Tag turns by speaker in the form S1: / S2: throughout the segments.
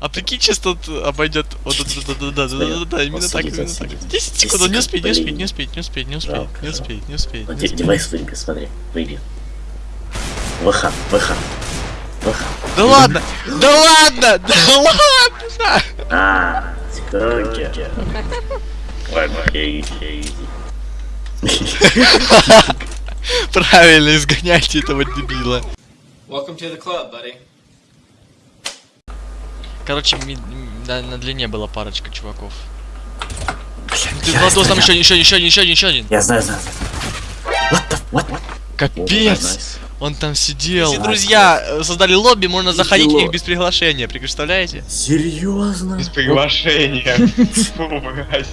S1: А прикинь, чисто обойдет. Вот, да, да, да, да, да, да, именно так, именно так. 10 секунд, не успеет, не успеет, не успеет, не успеет, не успеет, не успеет, не успеет.
S2: Вот девайс выйдет, смотри, выйди. ВХ, ВХ.
S1: Да ладно! Да ладно! Да ладно!
S2: А, секунки.
S1: Правильно изгоняйте этого дебила.
S3: Welcome to the club, buddy.
S1: Короче, ми- да, на длине была парочка чуваков. Ты,
S2: Я
S1: Владос, там
S2: знаю.
S1: еще, еще, еще еще еще один.
S2: Я знаю, знаю. What the, what, what?
S1: Капец! Он там сидел. Все друзья э, создали лобби, можно заходить в них без приглашения, представляете?
S2: Серьезно?
S4: Без приглашения.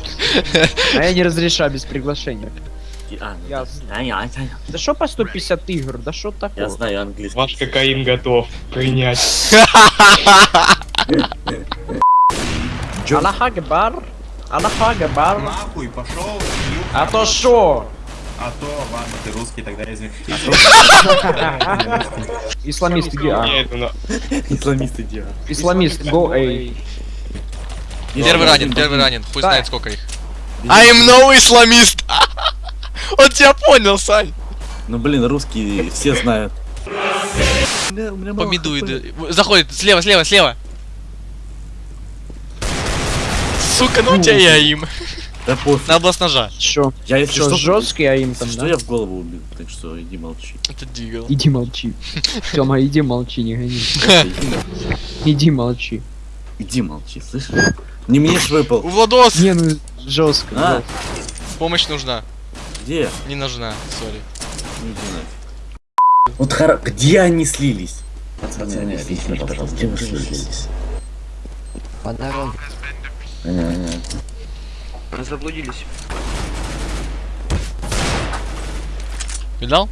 S5: А я не разрешаю без приглашения.
S2: А, ну, да, я, я,
S5: Да что по 150 игр? Да что
S2: я
S5: такое?
S2: знаю английский.
S4: Ваш кокаин готов принять.
S5: Аллах Акбар. Аллах Акбар.
S6: Нахуй пошел,
S5: А то шо?
S6: а то ладно, ты русский, тогда извини.
S5: Исламист иди, а.
S4: Нет, ну,
S2: Исламисты делают.
S5: Исламист, go эй.
S1: Первый ранен, первый ранен. Пусть знает сколько их. I am no исламист. Он тебя понял, Сань.
S2: Ну блин, русские все знают.
S1: Помидует. Заходит слева, слева, слева. Сука, ну у тебя я им.
S2: Да пофиг.
S1: Надо было с ножа.
S5: Чё?
S2: Я если
S5: Чё,
S2: что,
S5: жесткий, а им там,
S2: что
S5: да?
S2: я в голову убил, так что иди молчи.
S1: Это дигл.
S5: Иди молчи. Тёма, иди молчи, не гони.
S2: Иди молчи.
S5: Иди молчи.
S2: Слышишь? Не мне ж выпал.
S1: У Владос
S5: Не, ну жестко.
S2: А,
S1: помощь нужна.
S2: где?
S1: Не нужна, сори.
S2: Ну, иди нафиг. Вот хоро... Где они слились? Пацаны, объясните пожалуйста, где вы слились?
S5: По дороге.
S1: Видал?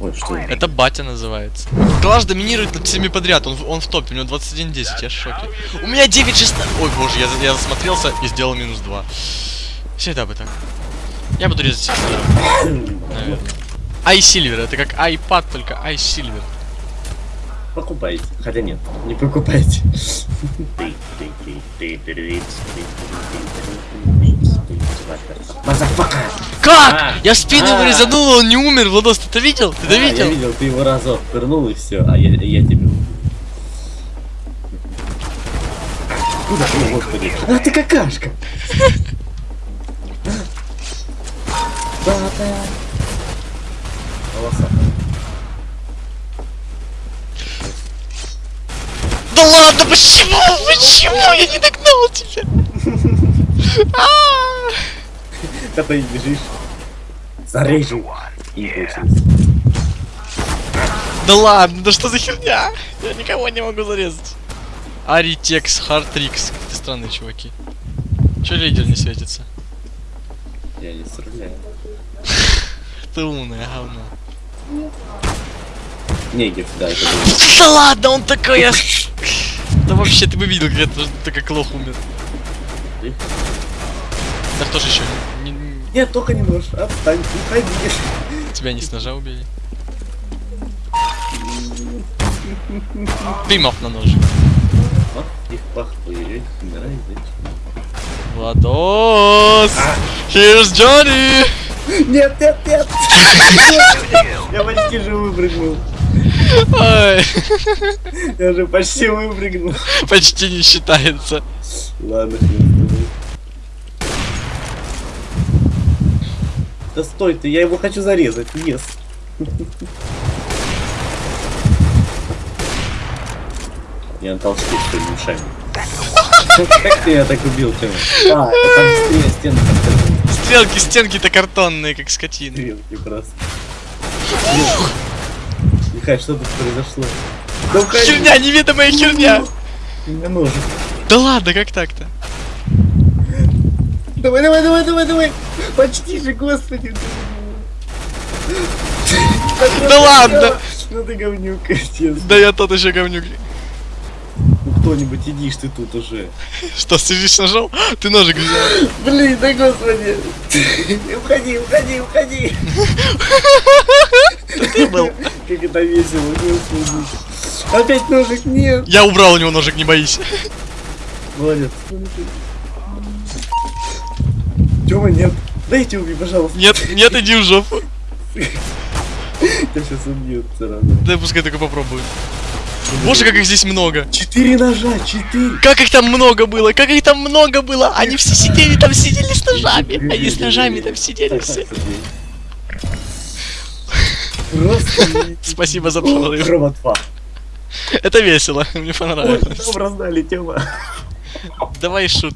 S2: Ой, что это?
S1: Это батя называется. Клаш доминирует над всеми подряд, он, в- он в топе, у него 21-10, я в шоке. У меня 9-16... Ой, боже, я, я засмотрелся и сделал минус 2. Всегда бы так. Я буду резать себя, наверное. iSilver, это как iPad, только iSilver.
S2: Покупайте. Хотя нет, не покупайте. Motherfucker!
S1: Как?
S2: А,
S1: я в спину
S2: а.
S1: резанул, он не умер, Владос, ты это видел? Ты это
S2: Я
S1: видел?
S2: видел, ты его разок пырнул и все, а я, я тебя убил. Куда ты, господи? А ты какашка! Волосатая.
S1: Да ладно, почему? Почему я не догнал тебя? А!
S2: Когда и бежишь. Зарежу.
S1: Да ладно, да что за херня? Я никого не могу зарезать. Аритекс, Хартрикс. Какие странные чуваки. Че лидер не светится?
S2: Я не стреляю.
S1: Ты умное говно.
S2: Негев, да, это был.
S1: Да ладно, он такой... я Да вообще, ты бы видел, как это, ты как лох умер.
S2: Ты?
S1: Да кто же еще? Не- не-
S2: Нет, только не нож. Отстань, уходи.
S1: тебя не с ножа убили? Дымов на нож.
S2: Вот их похуй. Умирай, зачем?
S1: Владос! Here's Johnny!
S2: Нет, нет, нет! Я почти же выпрыгнул. Я же почти выпрыгнул.
S1: почти не считается.
S2: Ладно. Да стой ты, я его хочу зарезать, yes. Я на толчке, что ли, ушами. Как ты я так убил, Тёма? А, это стены как-то
S1: Стрелки, стенки-то картонные, как скотины.
S2: стрелки просто. Михай, что тут произошло? Да
S1: Херня, неведомая херня!
S2: меня ножик.
S1: Да ладно, как так-то?
S2: Давай, давай, давай, давай, давай! Почти же, господи!
S1: Да ладно!
S2: Ну ты говнюк, честно.
S1: Да я тот еще говнюк.
S2: Ну кто-нибудь идишь ты тут уже.
S1: Что, сидишь ножом? Ты ножик взял.
S2: Блин, да господи! Уходи, уходи, уходи!
S1: Ты был.
S2: Как это весело. Опять ножик, нет!
S1: Я убрал у него ножик, не боись.
S2: Молодец. Тёма, нет. Дайте убей, пожалуйста.
S1: Нет, нет, иди в жопу.
S2: Тебя сейчас убьют сразу.
S1: Дай пускай только попробует. Боже, как их здесь много.
S2: Четыре ножа, четыре.
S1: Как их там много было, как их там много было. Они все сидели там, сидели с ножами. Они с ножами там сидели все.
S2: Просто
S1: Спасибо за прорыв.
S2: Рома 2.
S1: Это весело, мне
S2: Ой,
S1: понравилось.
S2: нам раздали, Тёма.
S1: Давай шут.